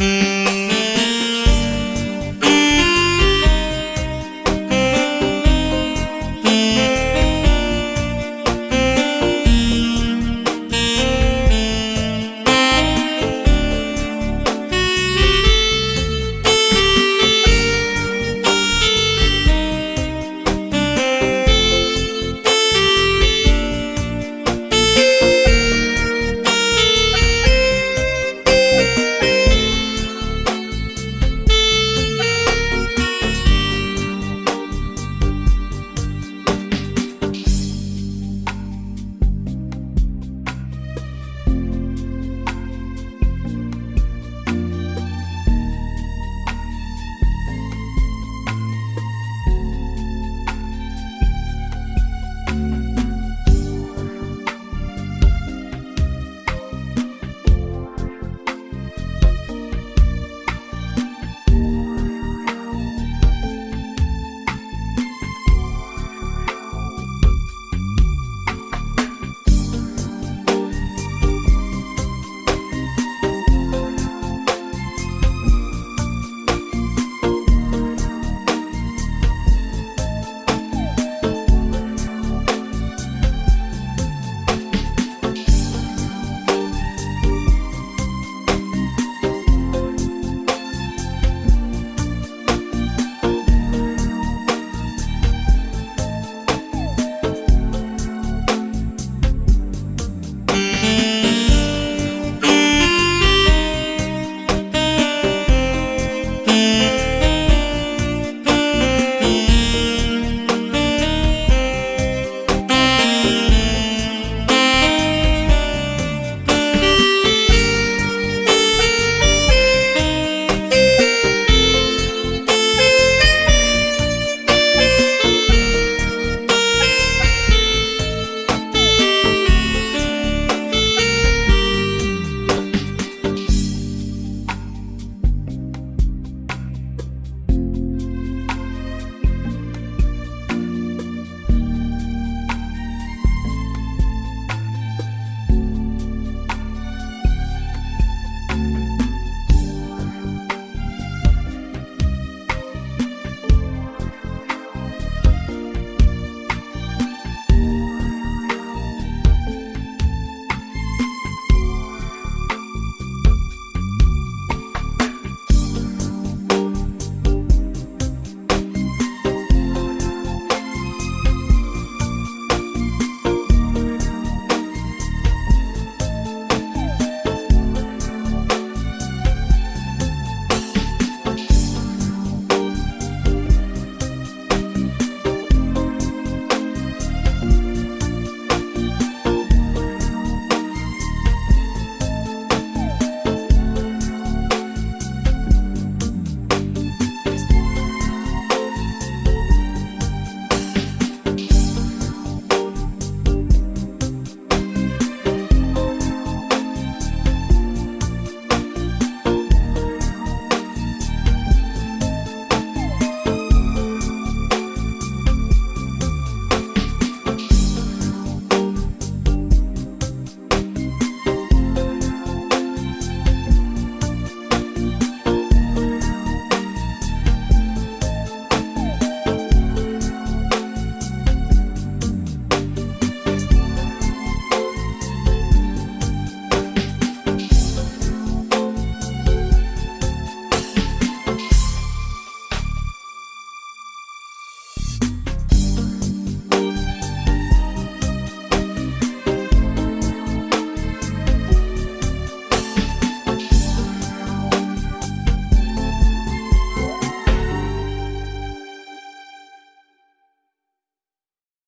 Bye.